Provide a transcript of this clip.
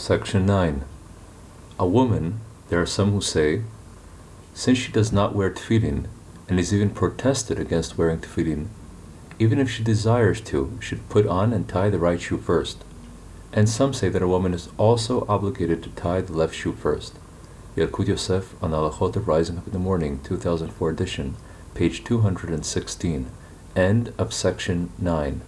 Section 9. A woman, there are some who say, since she does not wear tefillin and is even protested against wearing tefillin, even if she desires to, should put on and tie the right shoe first. And some say that a woman is also obligated to tie the left shoe first. Yalkut Yosef on Halachot of Rising Up in the Morning, 2004 edition, page 216. End of section 9.